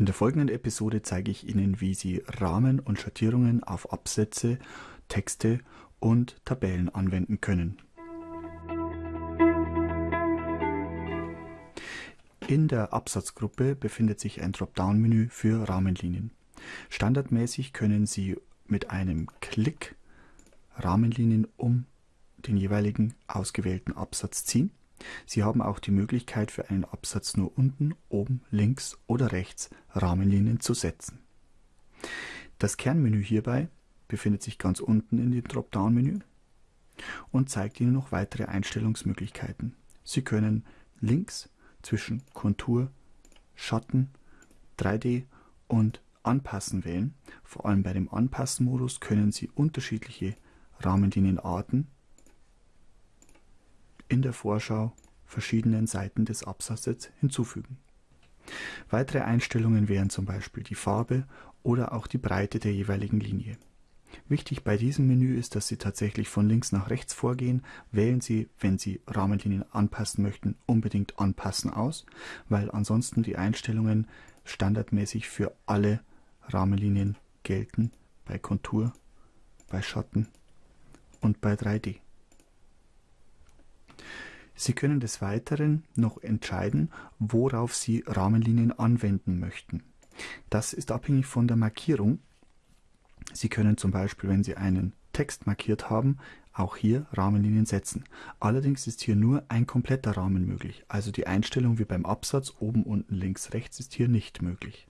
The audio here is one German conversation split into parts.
In der folgenden Episode zeige ich Ihnen, wie Sie Rahmen und Schattierungen auf Absätze, Texte und Tabellen anwenden können. In der Absatzgruppe befindet sich ein Dropdown-Menü für Rahmenlinien. Standardmäßig können Sie mit einem Klick Rahmenlinien um den jeweiligen ausgewählten Absatz ziehen. Sie haben auch die Möglichkeit für einen Absatz nur unten, oben, links oder rechts Rahmenlinien zu setzen. Das Kernmenü hierbei befindet sich ganz unten in dem Dropdown-Menü und zeigt Ihnen noch weitere Einstellungsmöglichkeiten. Sie können links zwischen Kontur, Schatten, 3D und Anpassen wählen. Vor allem bei dem Anpassen-Modus können Sie unterschiedliche Rahmenlinienarten in der Vorschau verschiedenen Seiten des Absatzes hinzufügen. Weitere Einstellungen wären zum Beispiel die Farbe oder auch die Breite der jeweiligen Linie. Wichtig bei diesem Menü ist, dass Sie tatsächlich von links nach rechts vorgehen. Wählen Sie, wenn Sie Rahmenlinien anpassen möchten, unbedingt Anpassen aus, weil ansonsten die Einstellungen standardmäßig für alle Rahmenlinien gelten, bei Kontur, bei Schatten und bei 3D. Sie können des Weiteren noch entscheiden, worauf Sie Rahmenlinien anwenden möchten. Das ist abhängig von der Markierung. Sie können zum Beispiel, wenn Sie einen Text markiert haben, auch hier Rahmenlinien setzen. Allerdings ist hier nur ein kompletter Rahmen möglich, also die Einstellung wie beim Absatz oben, unten, links, rechts ist hier nicht möglich.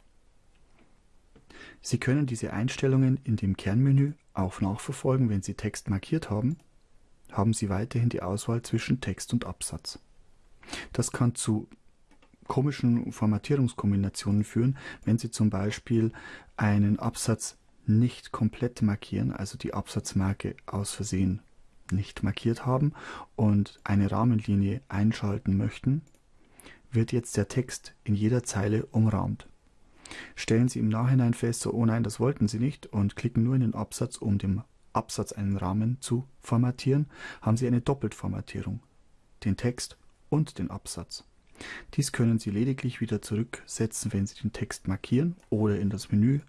Sie können diese Einstellungen in dem Kernmenü auch nachverfolgen, wenn Sie Text markiert haben haben Sie weiterhin die Auswahl zwischen Text und Absatz. Das kann zu komischen Formatierungskombinationen führen, wenn Sie zum Beispiel einen Absatz nicht komplett markieren, also die Absatzmarke aus Versehen nicht markiert haben und eine Rahmenlinie einschalten möchten, wird jetzt der Text in jeder Zeile umrahmt. Stellen Sie im Nachhinein fest, so, oh nein, das wollten Sie nicht und klicken nur in den Absatz, um dem Absatz einen Rahmen zu formatieren, haben Sie eine Doppeltformatierung, den Text und den Absatz. Dies können Sie lediglich wieder zurücksetzen, wenn Sie den Text markieren oder in das Menü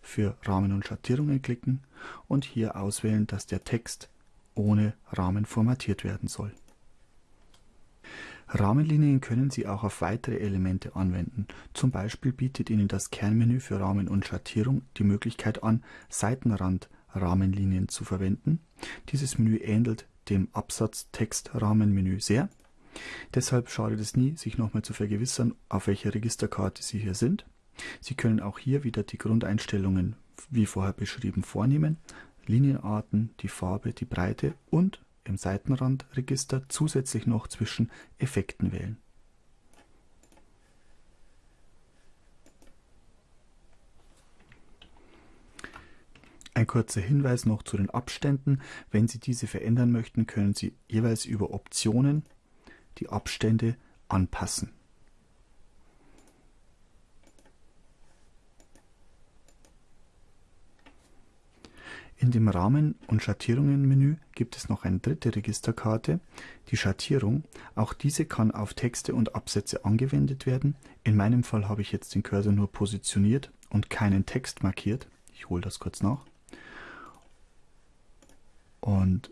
für Rahmen und Schattierungen klicken und hier auswählen, dass der Text ohne Rahmen formatiert werden soll. Rahmenlinien können Sie auch auf weitere Elemente anwenden. Zum Beispiel bietet Ihnen das Kernmenü für Rahmen und Schattierung die Möglichkeit an, Seitenrand Rahmenlinien zu verwenden. Dieses Menü ähnelt dem Absatz-Text-Rahmenmenü sehr. Deshalb schadet es nie, sich nochmal zu vergewissern, auf welcher Registerkarte Sie hier sind. Sie können auch hier wieder die Grundeinstellungen wie vorher beschrieben vornehmen, Linienarten, die Farbe, die Breite und im Seitenrandregister zusätzlich noch zwischen Effekten wählen. Ein kurzer Hinweis noch zu den Abständen. Wenn Sie diese verändern möchten, können Sie jeweils über Optionen die Abstände anpassen. In dem Rahmen- und Schattierungen-Menü gibt es noch eine dritte Registerkarte, die Schattierung. Auch diese kann auf Texte und Absätze angewendet werden. In meinem Fall habe ich jetzt den Cursor nur positioniert und keinen Text markiert. Ich hole das kurz nach und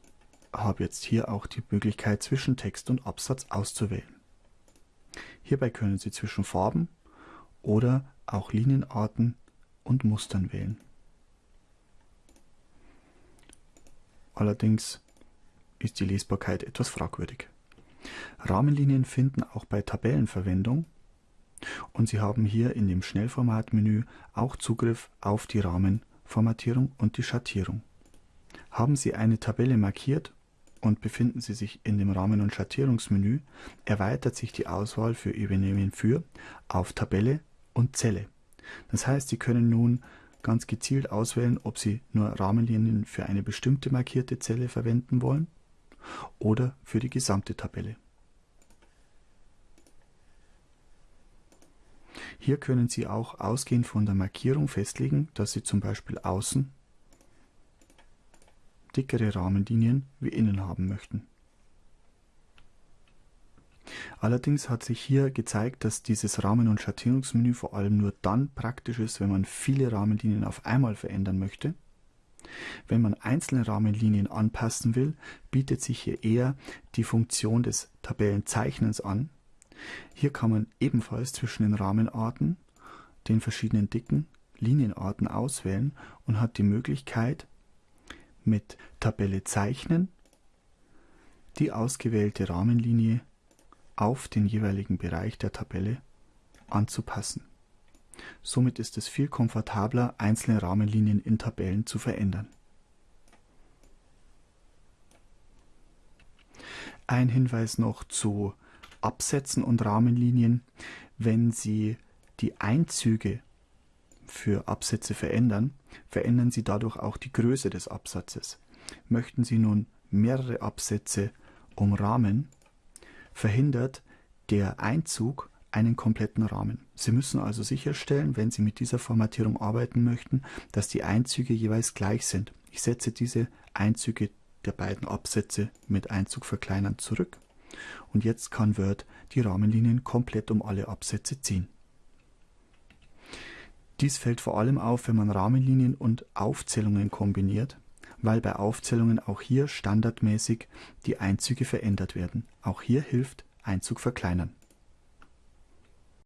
habe jetzt hier auch die Möglichkeit zwischen Text und Absatz auszuwählen. Hierbei können Sie zwischen Farben oder auch Linienarten und Mustern wählen. Allerdings ist die Lesbarkeit etwas fragwürdig. Rahmenlinien finden auch bei Tabellen Verwendung und Sie haben hier in dem Schnellformatmenü auch Zugriff auf die Rahmenformatierung und die Schattierung. Haben Sie eine Tabelle markiert und befinden Sie sich in dem Rahmen- und Schattierungsmenü, erweitert sich die Auswahl für Übernehmen für auf Tabelle und Zelle. Das heißt, Sie können nun ganz gezielt auswählen, ob Sie nur Rahmenlinien für eine bestimmte markierte Zelle verwenden wollen oder für die gesamte Tabelle. Hier können Sie auch ausgehend von der Markierung festlegen, dass Sie zum Beispiel außen dickere Rahmenlinien wie innen haben möchten. Allerdings hat sich hier gezeigt, dass dieses Rahmen- und Schattierungsmenü vor allem nur dann praktisch ist, wenn man viele Rahmenlinien auf einmal verändern möchte. Wenn man einzelne Rahmenlinien anpassen will, bietet sich hier eher die Funktion des Tabellenzeichnens an. Hier kann man ebenfalls zwischen den Rahmenarten, den verschiedenen dicken Linienarten auswählen und hat die Möglichkeit, mit Tabelle zeichnen die ausgewählte Rahmenlinie auf den jeweiligen Bereich der Tabelle anzupassen. Somit ist es viel komfortabler, einzelne Rahmenlinien in Tabellen zu verändern. Ein Hinweis noch zu Absätzen und Rahmenlinien. Wenn Sie die Einzüge für Absätze verändern, verändern Sie dadurch auch die Größe des Absatzes. Möchten Sie nun mehrere Absätze umrahmen, verhindert der Einzug einen kompletten Rahmen. Sie müssen also sicherstellen, wenn Sie mit dieser Formatierung arbeiten möchten, dass die Einzüge jeweils gleich sind. Ich setze diese Einzüge der beiden Absätze mit Einzug verkleinern zurück und jetzt kann Word die Rahmenlinien komplett um alle Absätze ziehen. Dies fällt vor allem auf, wenn man Rahmenlinien und Aufzählungen kombiniert, weil bei Aufzählungen auch hier standardmäßig die Einzüge verändert werden. Auch hier hilft Einzug verkleinern.